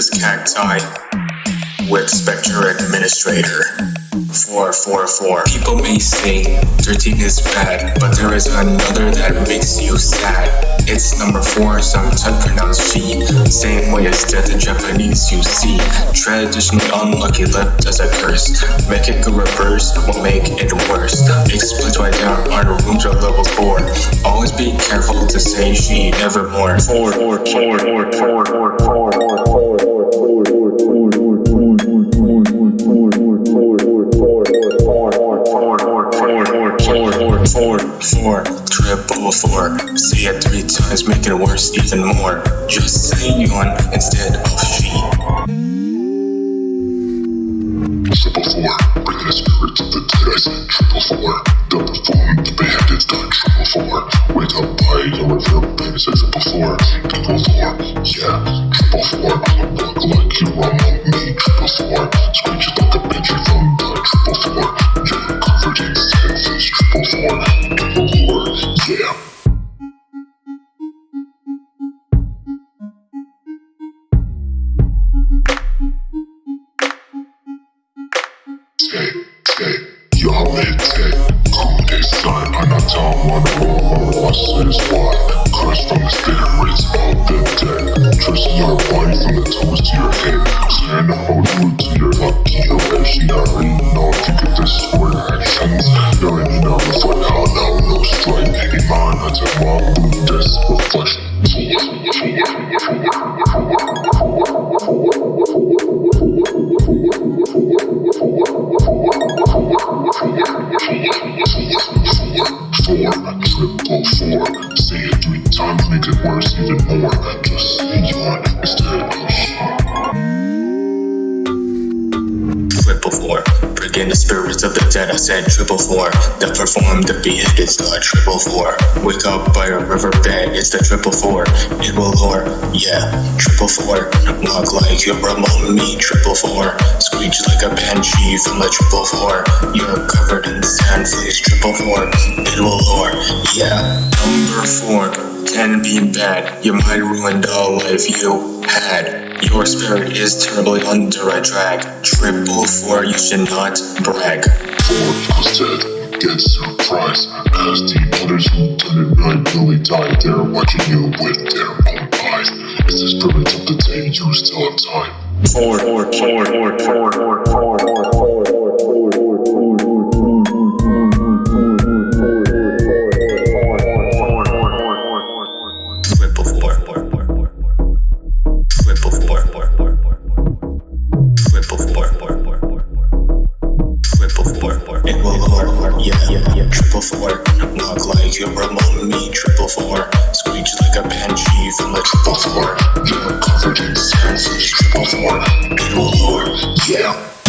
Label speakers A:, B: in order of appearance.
A: is Cacti with Spectre Administrator. 444. People may say 13 is bad, but there is another that makes you sad. It's number 4, sometimes pronounced G. Same way as death in Japanese you see. Traditionally unlucky left as a curse. Make it go reverse will make it worse. Explain right down on room to level 4. Always be careful to say shi nevermore. 4, 4, 4, 4, 4, 4, 4, 4, Four, triple four. Say it three times, make it worse even more. Just say yon instead of shi.
B: Triple four, bring the spirit of the dead. Said triple four. The perform the done. Triple four. Wake up by your river band. It's triple four. Triple four. Yeah, triple four. I'ma like you are on me. Triple four. Screech like a bitch from the triple four. Yeah, covered in four. Triple four. tech, you have the and I don't wanna roll my watches Curse from the spirits of the dead. Tracing your body from the toes to your head. On the whole to your lucky erection I already know if you get word actions You know it's like hell now, no strike In mine, I take my blue desk reflection Four, triple four. Say it three times, make it worse even more. Just yon instead
A: In the spirits of the dead. I said triple four. The perform the beat is the triple four. Wake up by a river riverbed. It's the triple four. It will lure. Yeah, triple four. Walk like you're among me. Triple four. Screech like a banshee from the triple four. You're covered in sand fleas. Triple four. It will lure. Yeah, number four can be bad. Your mind ruined all life you had. Your spirit is terribly under a drag. Triple four, you should not brag.
B: Four, get surprised as the others who did it right really died. They're watching you with their own eyes. It's the spirit of the day you still have time.
A: Four, four, four, four, four, four, four, four. Will lure, yeah. Triple four. Walk like you're among me. Triple four. Screech like a banshee from the triple four.
B: Covered in sand, triple four.
A: It will lure,
B: Yeah.